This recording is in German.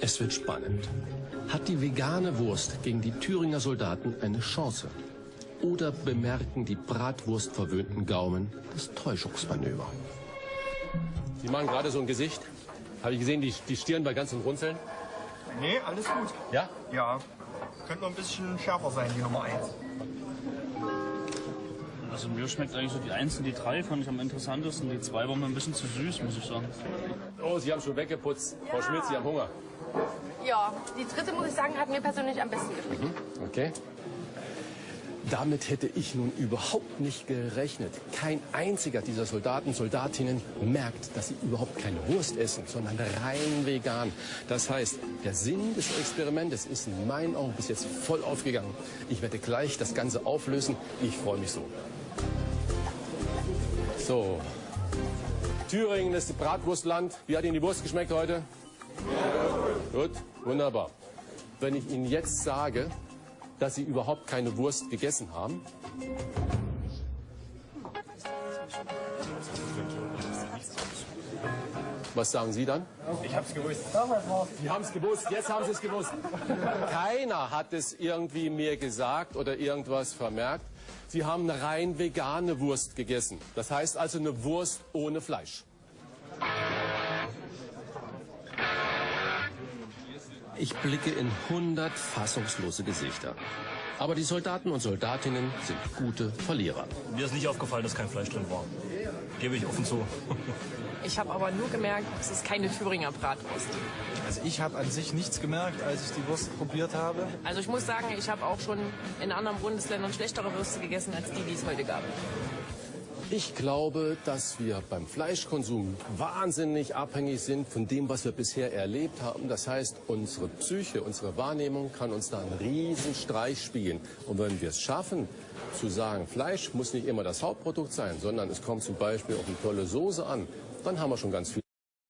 Es wird spannend. Hat die vegane Wurst gegen die Thüringer Soldaten eine Chance? Oder bemerken die bratwurstverwöhnten Gaumen das Täuschungsmanöver? Sie machen gerade so ein Gesicht. Habe ich gesehen, die, die Stirn bei ganzen Runzeln? Nee, alles gut. Ja? Ja. Könnte noch ein bisschen schärfer sein, die Nummer 1. Also mir schmeckt eigentlich so die 1 und die 3 fand ich am interessantesten. Die 2 war mir ein bisschen zu süß, muss ich sagen. Oh, Sie haben schon weggeputzt. Frau Schmidt, Sie haben Hunger. Ja, die dritte, muss ich sagen, hat mir persönlich am besten geschmeckt. Okay. Damit hätte ich nun überhaupt nicht gerechnet. Kein einziger dieser Soldaten, Soldatinnen merkt, dass sie überhaupt keine Wurst essen, sondern rein vegan. Das heißt, der Sinn des Experimentes ist in meinen Augen bis jetzt voll aufgegangen. Ich werde gleich das Ganze auflösen. Ich freue mich so. So. Thüringen ist Bratwurstland. Wie hat Ihnen die Wurst geschmeckt heute? Gut, wunderbar. Wenn ich Ihnen jetzt sage, dass Sie überhaupt keine Wurst gegessen haben, was sagen Sie dann? Ich hab's gewusst. Sie haben es gewusst, jetzt haben Sie es gewusst. Keiner hat es irgendwie mir gesagt oder irgendwas vermerkt. Sie haben eine rein vegane Wurst gegessen. Das heißt also eine Wurst ohne Fleisch. Ich blicke in hundert fassungslose Gesichter. Aber die Soldaten und Soldatinnen sind gute Verlierer. Mir ist nicht aufgefallen, dass kein Fleisch drin war. Gebe ich offen zu. Ich habe aber nur gemerkt, es ist keine Thüringer Bratwurst. Also ich habe an sich nichts gemerkt, als ich die Wurst probiert habe. Also ich muss sagen, ich habe auch schon in anderen Bundesländern schlechtere Würste gegessen als die, die es heute gab. Ich glaube, dass wir beim Fleischkonsum wahnsinnig abhängig sind von dem, was wir bisher erlebt haben. Das heißt, unsere Psyche, unsere Wahrnehmung kann uns da einen riesen Streich spielen. Und wenn wir es schaffen, zu sagen, Fleisch muss nicht immer das Hauptprodukt sein, sondern es kommt zum Beispiel auf eine tolle Soße an, dann haben wir schon ganz viel.